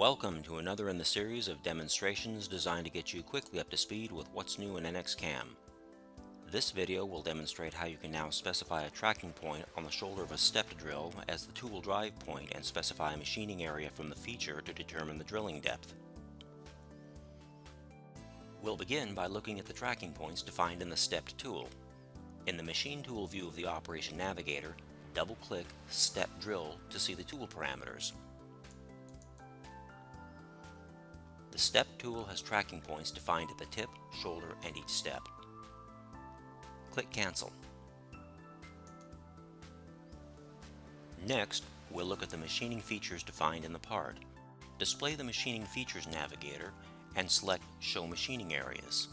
Welcome to another in the series of demonstrations designed to get you quickly up to speed with what's new in NXCAM. This video will demonstrate how you can now specify a tracking point on the shoulder of a stepped drill as the tool drive point and specify a machining area from the feature to determine the drilling depth. We'll begin by looking at the tracking points defined in the stepped tool. In the machine tool view of the Operation Navigator, double-click Step Drill to see the tool parameters. The Step tool has tracking points defined at the tip, shoulder, and each step. Click Cancel. Next, we'll look at the machining features defined in the part. Display the Machining Features Navigator and select Show Machining Areas.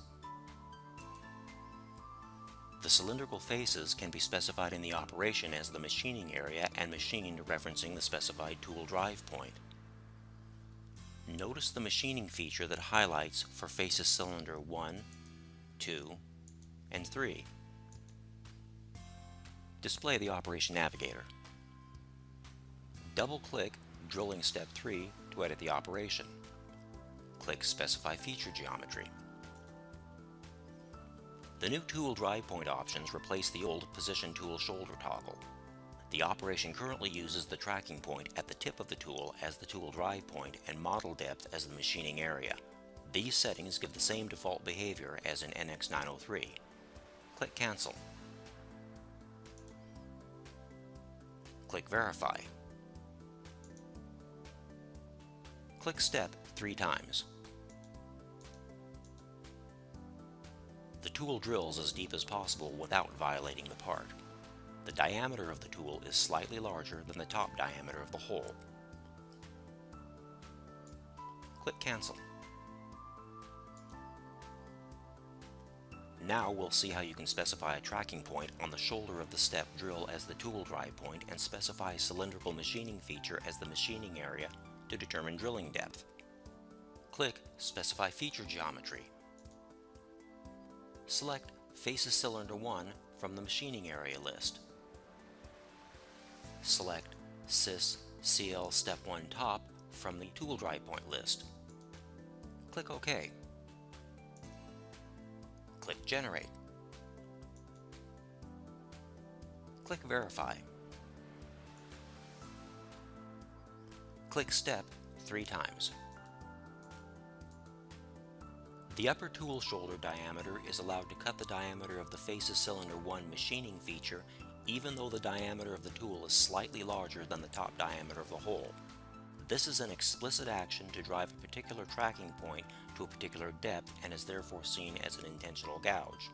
The cylindrical faces can be specified in the operation as the machining area and machined referencing the specified tool drive point. Notice the machining feature that highlights for faces cylinder 1, 2, and 3. Display the Operation Navigator. Double-click Drilling Step 3 to edit the operation. Click Specify Feature Geometry. The new tool drive point options replace the old position tool shoulder toggle. The operation currently uses the tracking point at the tip of the tool as the tool drive point and model depth as the machining area. These settings give the same default behavior as in NX903. Click Cancel. Click Verify. Click Step three times. The tool drills as deep as possible without violating the part. The diameter of the tool is slightly larger than the top diameter of the hole. Click Cancel. Now we'll see how you can specify a tracking point on the shoulder of the step drill as the tool drive point and specify a cylindrical machining feature as the machining area to determine drilling depth. Click Specify Feature Geometry. Select Faces Cylinder 1 from the Machining Area list. Select Sys CL Step 1 Top from the Tool Drive Point list. Click OK. Click Generate. Click Verify. Click Step three times. The upper tool shoulder diameter is allowed to cut the diameter of the faces cylinder 1 machining feature even though the diameter of the tool is slightly larger than the top diameter of the hole. This is an explicit action to drive a particular tracking point to a particular depth and is therefore seen as an intentional gouge.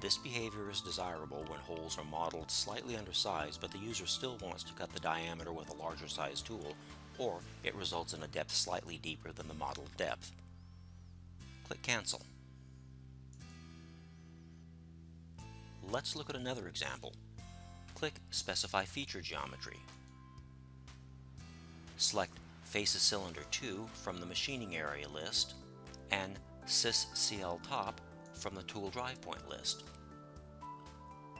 This behavior is desirable when holes are modeled slightly undersized but the user still wants to cut the diameter with a larger size tool or it results in a depth slightly deeper than the modeled depth. Click Cancel. Let's look at another example. Click Specify Feature Geometry. Select Faces Cylinder 2 from the Machining Area list and Sys CL Top from the Tool Drive Point list.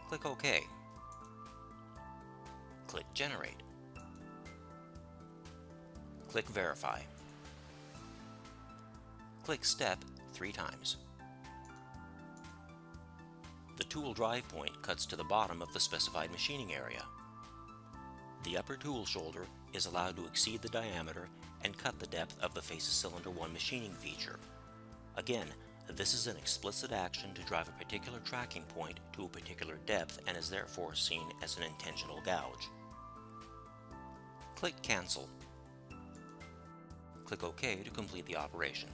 Click OK. Click Generate. Click Verify. Click Step three times. Tool drive point cuts to the bottom of the specified machining area. The upper tool shoulder is allowed to exceed the diameter and cut the depth of the Faces Cylinder 1 machining feature. Again, this is an explicit action to drive a particular tracking point to a particular depth and is therefore seen as an intentional gouge. Click Cancel. Click OK to complete the operation.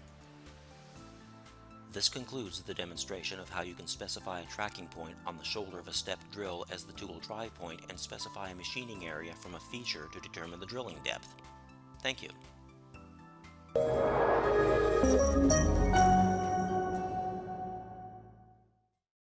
This concludes the demonstration of how you can specify a tracking point on the shoulder of a stepped drill as the tool drive point and specify a machining area from a feature to determine the drilling depth. Thank you.